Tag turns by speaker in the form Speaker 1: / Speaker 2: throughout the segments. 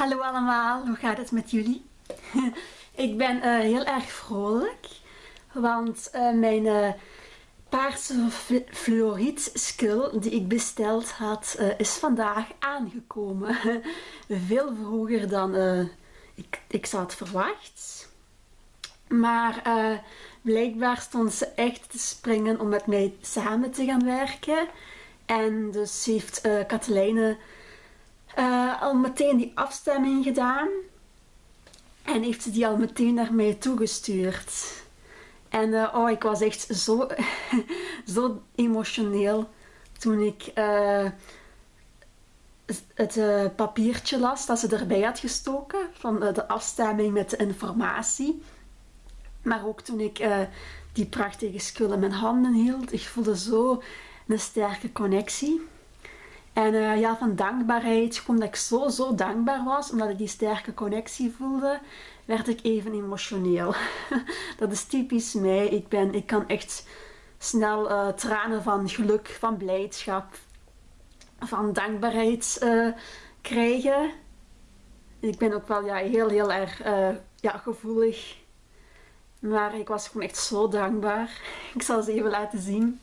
Speaker 1: Hallo allemaal, hoe gaat het met jullie? ik ben eh, heel erg vrolijk, want uh, mijn uh, paarse fluoriet skill die ik besteld had, is vandaag aangekomen. Veel vroeger dan ik, ik had verwacht. Maar blijkbaar stond ze echt te springen om met mij samen te gaan werken. En dus heeft Katelijne uh, al meteen die afstemming gedaan. En heeft ze die al meteen naar mij toegestuurd. En uh, oh, ik was echt zo, zo emotioneel toen ik uh, het papiertje las dat ze erbij had gestoken van de afstemming met de informatie. Maar ook toen ik die prachtige skul in mijn handen hield, ik voelde zo een sterke connectie. En uh, ja, van dankbaarheid, omdat ik zo, zo dankbaar was, omdat ik die sterke connectie voelde, werd ik even emotioneel. dat is typisch mij. Ik, ben, ik kan echt snel uh, tranen van geluk, van blijdschap, van dankbaarheid uh, krijgen. Ik ben ook wel ja, heel, heel erg ja, gevoelig. Maar ik was gewoon echt zo dankbaar. Ik zal ze even laten zien.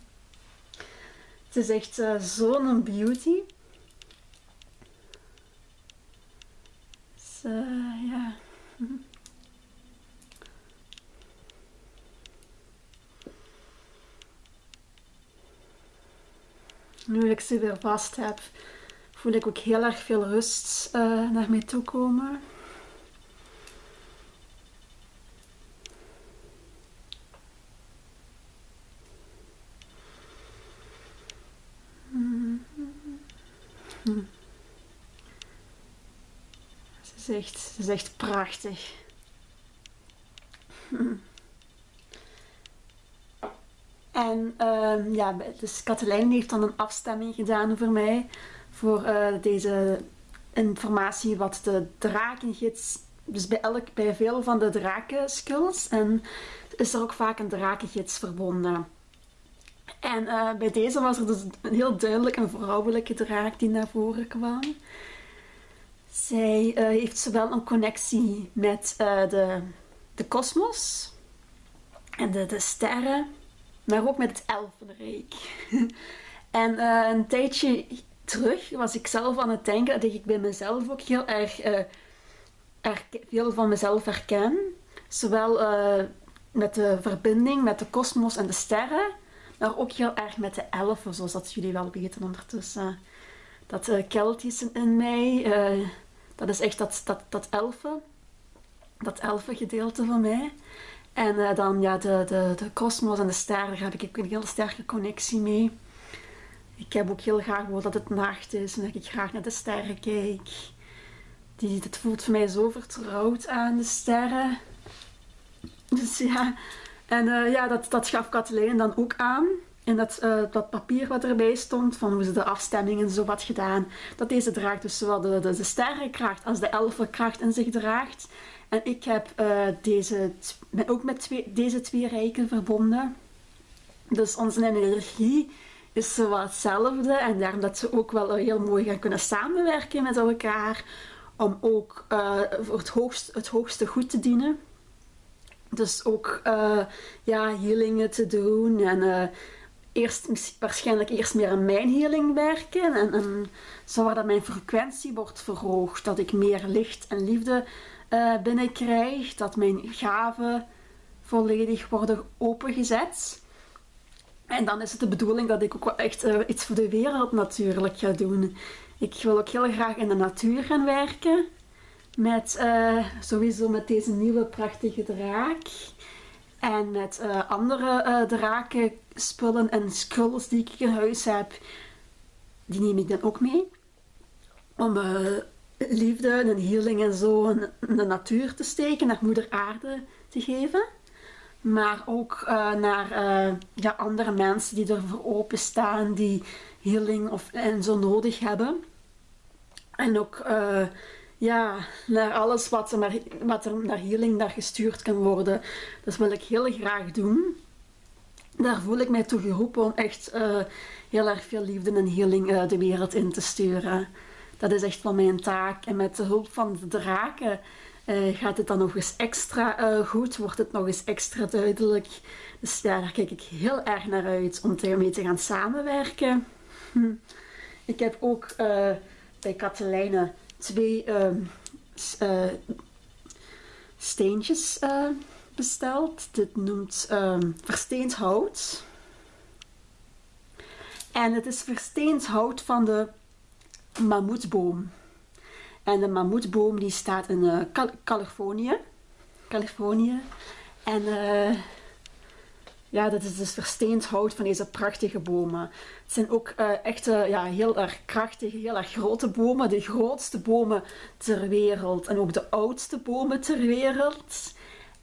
Speaker 1: Het is echt uh, zo'n beauty. Dus uh, ja. Nu ik ze weer vast heb, voel ik ook heel erg veel rust uh, naar mij toe komen. Ze ze is echt prachtig. En uh, ja, dus Katelijn heeft dan een afstemming gedaan voor mij. Voor uh, deze informatie wat de drakengids... Dus bij, elk, bij veel van de drakenskills en is er ook vaak een drakengids verbonden. En uh, bij deze was er dus heel duidelijk een vrouwelijke draak die naar voren kwam. Zij uh, heeft zowel een connectie met uh, de, de kosmos en de, de sterren, maar ook met het elfenrijk. en een tijdje terug was ik zelf aan het denken dat ik bij mezelf ook heel erg, veel van mezelf herken. Zowel met de verbinding met de kosmos en de sterren, maar ook heel erg met de elfen, zoals dat jullie wel weten ondertussen. Dat uh, Keltische in mij, dat is echt dat, dat, dat elfen, dat van mij. En uh, dan ja, de, de, de kosmos en de sterren, heb ik een heel sterke connectie mee. Ik heb ook heel graag dat het nacht is en dat ik graag naar de sterren kijk. Die, het voelt voor mij zo vertrouwd aan de sterren. Dus ja, en uh, ja, dat, dat gaf Kathleen dan ook aan. In dat, uh, dat papier wat erbij stond, van hoe ze de afstemmingen zo wat gedaan. Dat deze draagt dus zowel de, de, de sterrenkracht als de elfenkracht in zich draagt. En ik heb uh, deze, ook met deze twee rijken verbonden. Dus onze energie is zo hetzelfde. En daarom dat ze ook wel heel mooi gaan kunnen samenwerken met elkaar. Om ook uh, voor het, hoogst, het hoogste goed te dienen. Dus ook uh, ja, healingen te doen en eerst, waarschijnlijk eerst meer aan mijn healing werken en, en dat mijn frequentie wordt verhoogd, dat ik meer licht en liefde uh, binnenkrijg, dat mijn gaven volledig worden opengezet. En dan is het de bedoeling dat ik ook wel echt iets voor de wereld natuurlijk ga doen. Ik wil ook heel graag in de natuur gaan werken. Met uh, sowieso met deze nieuwe prachtige draak. En met andere draken, spullen en skulls die ik in huis heb. Die neem ik dan ook mee. Om liefde en healing en zo in de natuur te steken. Naar moeder aarde te geven. Maar ook naar ja, andere mensen die ervoor openstaan. Die healing of, en zo nodig hebben. En ook ja, naar alles wat er, naar, wat er naar healing naar gestuurd kan worden. Dat wil ik heel graag doen. Daar voel ik mij toe geroepen om echt uh, heel erg veel liefde en healing uh, de wereld in te sturen. dat is echt wel mijn taak. En met de hulp van de draken uh, gaat het dan nog eens extra goed, wordt het nog eens extra duidelijk. Dus ja, daar kijk ik heel erg naar uit om ermee te gaan samenwerken. Hm. Ik heb ook bij Katelijne twee ehm, steentjes besteld. Dit noemt um, versteend hout. En het is versteend hout van de mammoetboom. En de mammoetboom die staat in uh, Californië. Californië. En uh, ja, dat is dus versteend hout van deze prachtige bomen. Het zijn ook uh, echt ja, heel erg krachtige, heel erg grote bomen. De grootste bomen ter wereld. En ook de oudste bomen ter wereld.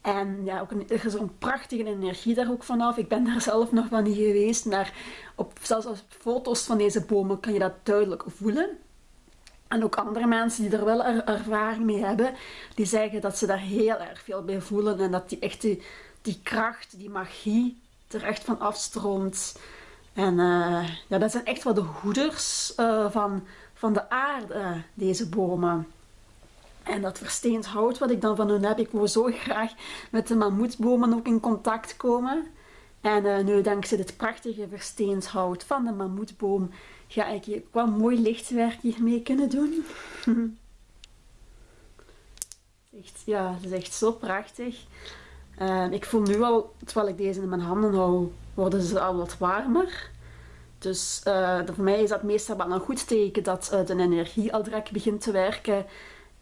Speaker 1: En ja, ook een, er is een prachtige energie daar ook vanaf. Ik ben daar zelf nog van niet geweest, maar op, zelfs op foto's van deze bomen kan je dat duidelijk voelen. En ook andere mensen die er wel ervaring mee hebben, die zeggen dat ze daar heel erg veel bij voelen en dat die echt die, kracht, die magie er echt van afstroomt. En uh, ja, dat zijn echt wel de hoeders uh, van, van de aarde, deze bomen. En dat versteend hout wat ik dan van hun heb, ik wil zo graag met de mammoetbomen ook in contact komen. En uh, nu dankzij dit prachtige versteend hout van de mammoetboom ga ik hier wel mooi lichtwerk hiermee kunnen doen. echt, ja, het is echt zo prachtig. Uh, ik voel nu al, terwijl ik deze in mijn handen hou, worden ze al wat warmer. Dus uh, voor mij is dat meestal wel een goed teken dat uh, de energie al direct begint te werken.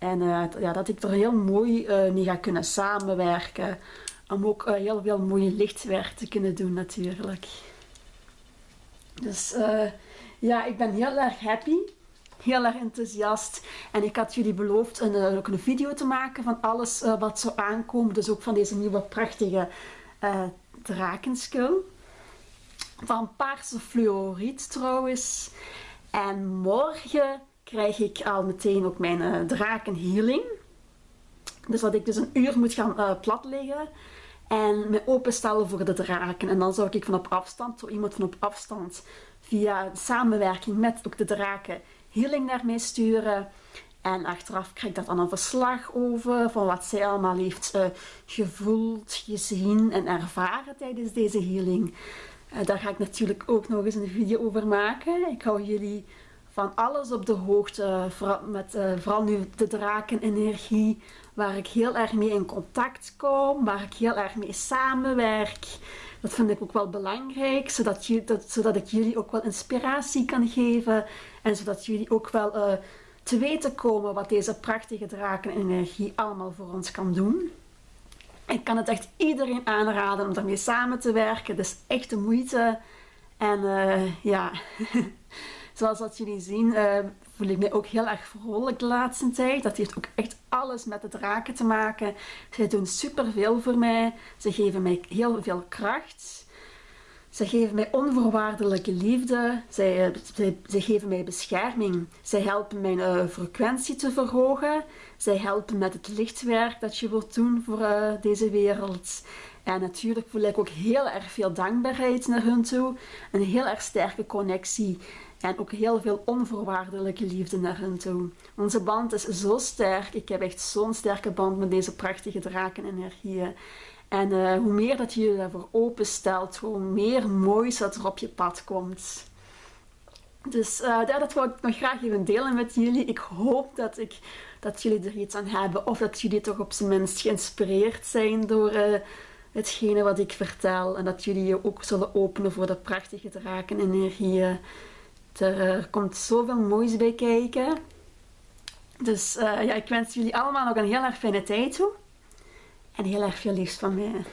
Speaker 1: En ja, dat ik er heel mooi mee ga kunnen samenwerken. Om ook heel veel mooie lichtwerk te kunnen doen natuurlijk. Dus ja, ik ben heel erg happy. Heel erg enthousiast. En ik had jullie beloofd een, eh, ook een video te maken van alles uh, wat zou aankomen. Dus ook van deze nieuwe prachtige uh, drakenskul. Van paarse fluoriet trouwens. En morgen krijg ik al meteen ook mijn uh, drakenhealing. Dus dat ik dus een uur moet gaan uh. En me openstellen voor de draken. En dan zou ik van op afstand, zo iemand van op afstand via samenwerking met ook de draken healing naar mij sturen. En achteraf krijg ik daar dan een verslag over van wat zij allemaal heeft uh, gevoeld, gezien en ervaren tijdens deze healing. Daar ga ik natuurlijk ook nog eens een video over maken. Ik hou jullie van alles op de hoogte, vooral, met, vooral nu de drakenenergie, waar ik heel erg mee in contact kom, waar ik heel erg mee samenwerk. Dat vind ik ook wel belangrijk, zodat, je, dat, zodat ik jullie ook wel inspiratie kan geven en zodat jullie ook wel uh, te weten komen wat deze prachtige drakenenergie allemaal voor ons kan doen. Ik kan het echt iedereen aanraden om daarmee samen te werken. Het is echt de moeite. En uh, ja, zoals dat jullie zien, uh, voel ik me ook heel erg vrolijk de laatste tijd. Dat heeft ook echt alles met de draken te maken. Zij doen superveel voor mij. Ze geven mij heel veel kracht. Ze geven mij onvoorwaardelijke liefde. Zij, eh, geven mij bescherming. Zij helpen mijn uh, frequentie te verhogen. Zij helpen met het lichtwerk dat je wilt doen voor uh, deze wereld. En natuurlijk voel ik ook heel erg veel dankbaarheid naar hun toe. Een heel erg sterke connectie. En ook heel veel onvoorwaardelijke liefde naar hen toe. Onze band is zo sterk. Ik heb echt zo'n sterke band met deze prachtige drakenenergieën. En uh, hoe meer dat je je daarvoor openstelt, hoe meer moois dat er op je pad komt. Dus ja, dat wil ik nog graag even delen met jullie. Ik hoop dat, ik, dat jullie er iets aan hebben. Of dat jullie toch op zijn minst geïnspireerd zijn door uh, hetgene wat ik vertel. En dat jullie je ook zullen openen voor de prachtige drakenenergieën. Er komt zoveel moois bij kijken. Dus uh, ja, ik wens jullie allemaal nog een heel erg fijne tijd toe. En heel erg veel liefst van mij.